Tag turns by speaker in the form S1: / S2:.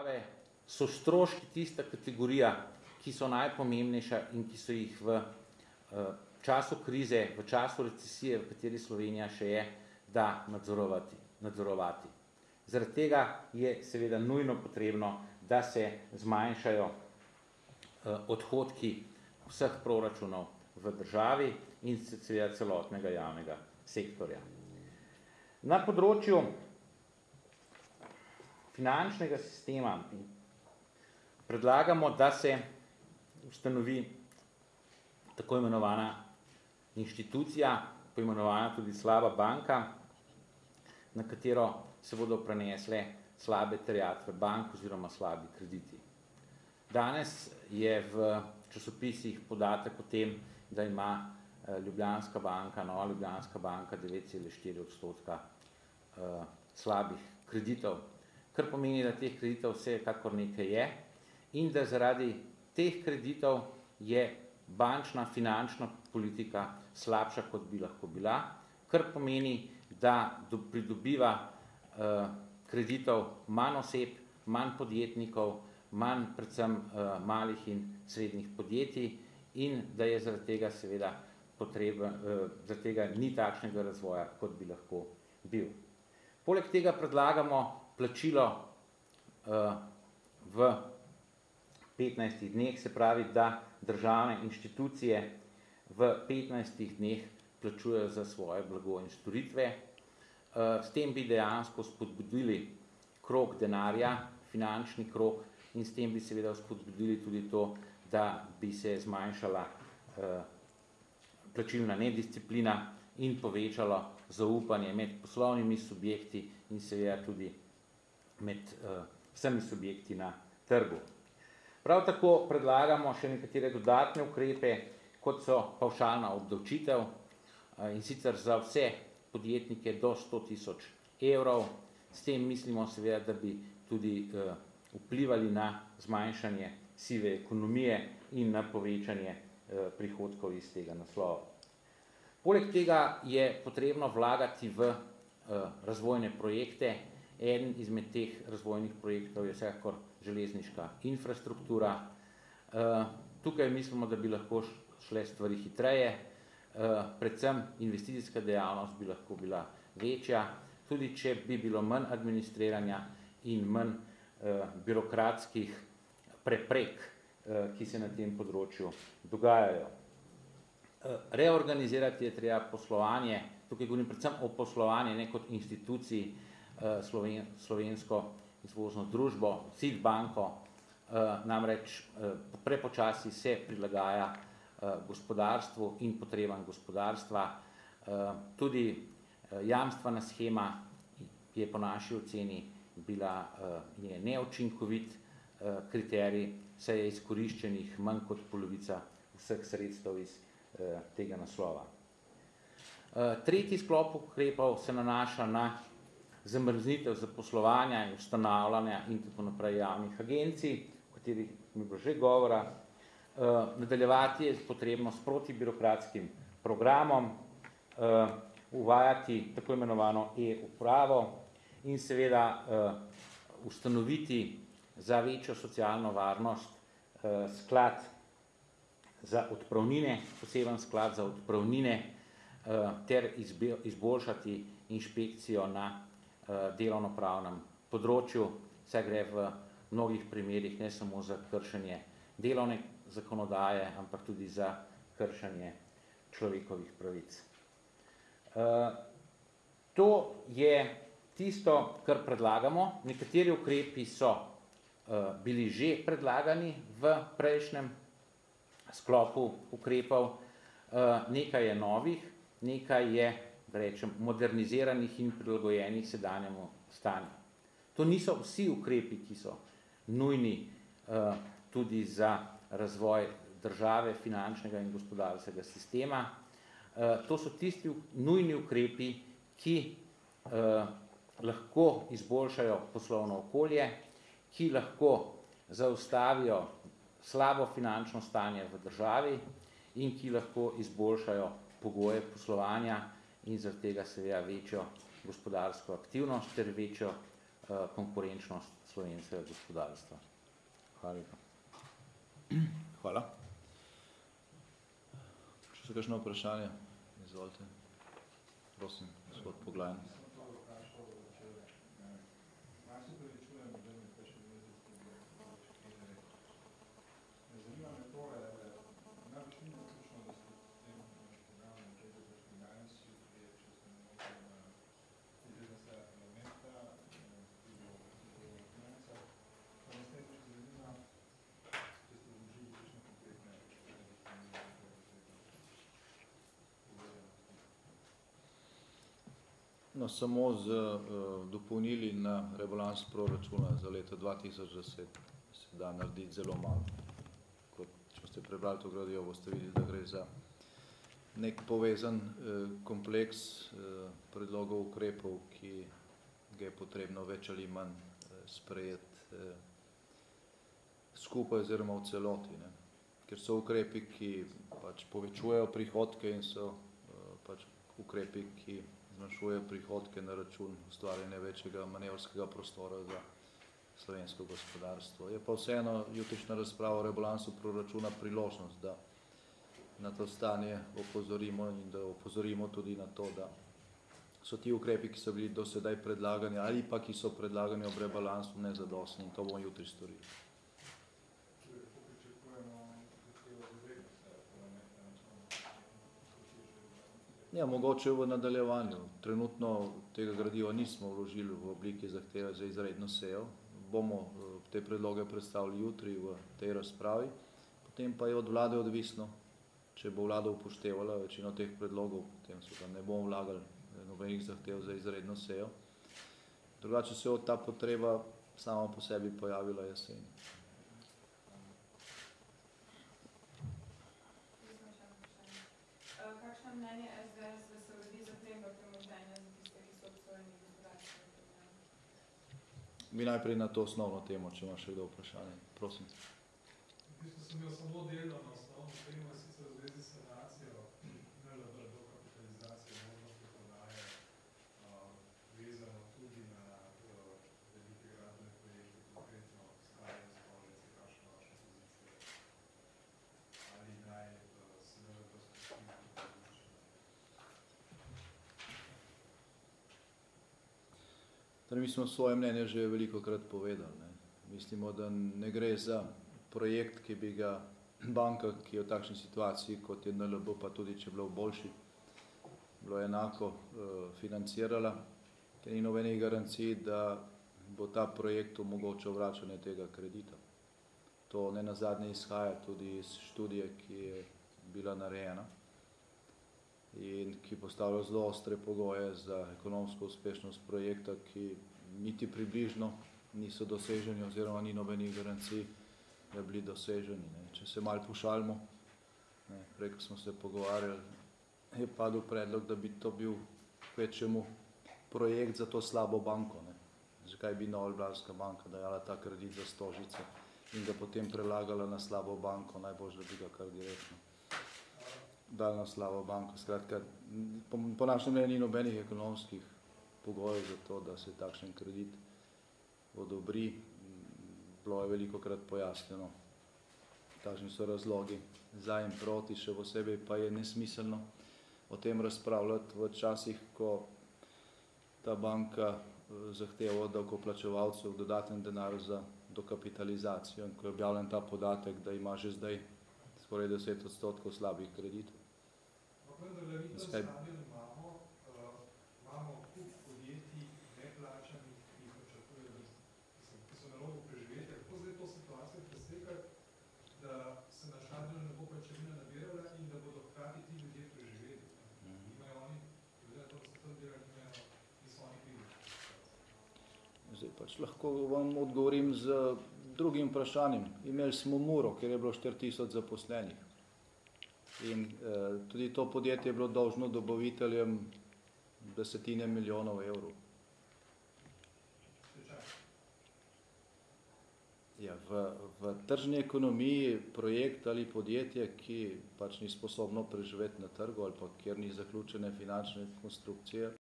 S1: države so stroški tista kategorija, ki so najpomembnejša in ki so jih v času krize, v času recesije, v kateri Slovenija še je, da nadzorovati. nadzorovati. Zaradi tega je seveda nujno potrebno, da se zmanjšajo odhodki vseh proračunov v državi in seveda celotnega javnega sektorja. Na področju finančnega sistema predlagamo, da se ustanovi tako imenovana inštitucija, poimenovana tudi slaba banka, na katero se bodo prenesle slabe terjatve bank oziroma slabi krediti. Danes je v časopisih podatek o tem, da ima Ljubljanska banka, Nova Ljubljanska banka devet celih štiri odstotka slabih kreditov, kar pomeni, da teh kreditov vsekakor nekaj je in da zaradi teh kreditov je bančna finančna politika slabša, kot bi lahko bila, kar pomeni, da pridobiva kreditov manj oseb, manj podjetnikov, manj predvsem malih in srednjih podjetij in da je zaradi tega seveda potreben, zaradi tega ni takšnega razvoja, kot bi lahko bil. Poleg tega predlagamo plačilo v petnajstih dneh, se pravi, da državne inštitucije v petnajstih dneh plačujejo za svoje blago in storitve. S tem bi dejansko spodbudili krog denarja, finančni krog, in s tem bi seveda spodbudili tudi to, da bi se zmanjšala plačilna nedisciplina in povečalo zaupanje med poslovnimi subjekti in seveda tudi med vsemi subjekti na trgu. Prav tako predlagamo še nekatere dodatne ukrepe, kot so pavšalna obdavčitev, in sicer za vse podjetnike do sto tisoč evrov. S tem mislimo seveda, da bi tudi vplivali na zmanjšanje sive ekonomije in na povečanje prihodkov iz tega naslova. Poleg tega je potrebno vlagati v razvojne projekte. Eden izmed teh razvojnih projektov je vsekakor železniška infrastruktura. Tukaj mislimo, da bi lahko šle stvari hitreje, predvsem investicijska dejavnost bi lahko bila večja, tudi če bi bilo manj administriranja in manj birokratskih preprek, ki se na tem področju dogajajo. Reorganizirati je treba poslovanje, tukaj govorim predvsem o poslovanju, ne kot instituciji Slovensko izvozno družbo, SID banko, namreč prepočasi se prilagaja gospodarstvu in potrebam gospodarstva. Tudi jamstvena shema je po naši oceni bila je neučinkovit kriterij, saj je izkoriščenih manj kot polovica vseh sredstev iz tega naslova. Tretji sklop ukrepov se nanaša na zamrznitev zaposlovanja in ustanavljanja in tako naprej javnih agencij, o katerih je bilo že govora. Nadaljevati je potrebno s protibirokratskim programom, uvajati tako imenovano e-upravo in seveda ustanoviti za večjo socialno varnost sklad za odpravnine, poseben sklad za odpravnine ter izboljšati inšpekcijo na delovnopravnem področju, saj gre v mnogih primerih ne samo za kršenje delovne zakonodaje, ampak tudi za kršenje človekovih pravic. To je tisto, kar predlagamo. Nekateri ukrepi so bili že predlagani v prejšnjem sklopu ukrepov, nekaj je novih, nekaj je, rečem, moderniziranih in prilagojenih sedanjemu stanju. To niso vsi ukrepi, ki so nujni tudi za razvoj države, finančnega in gospodarskega sistema. To so tisti nujni ukrepi, ki lahko izboljšajo poslovno okolje, ki lahko zaustavijo slabo finančno stanje v državi in ki lahko izboljšajo pogoje poslovanja in zaradi tega seveda večjo gospodarsko aktivnost ter večjo konkurenčnost slovenskega gospodarstva. Hvala lepa.
S2: Hvala. Če so kakšno vprašanje, izvolite. Prosim, gospod Poglajen. No, samo z uh, dopolnili na rebalans proračuna za leto dva tisoč deset se da narediti zelo malo. Kot, če ste prebrali to gradijo, boste videli, da gre za nek povezan uh, kompleks uh, predlogov ukrepov, ki ga je potrebno več ali manj uh, sprejeti uh, skupaj oziroma v celoti. Ne. Ker so ukrepi, ki pač povečujejo prihodke in so uh, pač ukrepi, ki zmanjšuje prihodke na račun ustvarjanja večjega manevrskega prostora za slovensko gospodarstvo. Je pa vseeno jutrišnja razprava o rebalansu proračuna priložnost, da na to stanje opozorimo in da opozorimo tudi na to, da so ti ukrepi, ki so bili do sedaj predlagani ali pa ki so predlagani ob rebalansu nezadostni in to bomo jutri storili. Ja, mogoče v nadaljevanju. Trenutno tega gradiva nismo vložili v obliki zahteve za izredno sejo. Bomo te predloge predstavili jutri v tej razpravi. Potem pa je od vlade odvisno, če bo vlada upoštevala večino teh predlogov, potem so da ne bomo vlagali nobenih zahtev za izredno sejo. Drugače se je ta potreba sama po sebi pojavila jeseni. Mi najprej na to osnovno temo, če ima še kdo vprašanje. Prosim.
S3: V bistvu sem imel samo delno na osnovno temo, sicer
S2: Torej, mi smo svoje mnenje že velikokrat povedali. Ne. Mislimo, da ne gre za projekt, ki bi ga banka, ki je v takšni situaciji, kot je NLB, pa tudi če bilo v boljši, bilo enako uh, financirala, ker ni nobenih garancij, da bo ta projekt omogočal vračanje tega kredita. To ne nazadnje izhaja tudi iz študije, ki je bila narejena in ki postavlja zelo ostre pogoje za ekonomsko uspešnost projekta, ki niti približno niso doseženi oziroma ni nobenih garancij, da bili doseženi. Ne. Če se malo pošalimo, ne, prej, ko smo se pogovarjali, je padel predlog, da bi to bil kvečemu projekt za to slabo banko. Ne. Zakaj bi Nova Ljubljanska banka dajala ta kredit za stožice in ga potem prelagala na slabo banko, najbolj, da bi ga kar direktno dali na slabo banko. Skratka, po, po našem mnenju ni nobenih ekonomskih pogojev za to, da se takšen kredit odobri. Bilo je veliko krat pojasnjeno, kakšni so razlogi za in proti, še posebej pa je nesmiselno o tem razpravljati v časih, ko ta banka zahteva od davkoplačevalcev dodaten denar za dokapitalizacijo in ko je objavljen ta podatek, da ima že zdaj skoraj 10 odstotkov slabih kreditov.
S3: Vendarle vi tam stadion imamo, uh, imamo kup podjetij neplačanih, ki jih načrtujejo, ki so na robu preživetja. Kako zdaj to situacijo preslikati, da se na stadionu ne bo pajčevina nabirala in da bodo hkrati ti ljudje preživeli? Imajo oni, glede na to, da so tam delali, imajo, niso oni krivi.
S2: Zdaj pač lahko vam odgovorim z drugim vprašanjem. Imeli smo Muro, kjer je bilo 4000 zaposlenih. In eh, tudi to podjetje je bilo dolžno dobaviteljem desetine milijonov evrov. Ja, v, v tržni ekonomiji projekt ali podjetje, ki pač ni sposobno preživeti na trgu ali pa kjer ni zaključene finančne konstrukcije,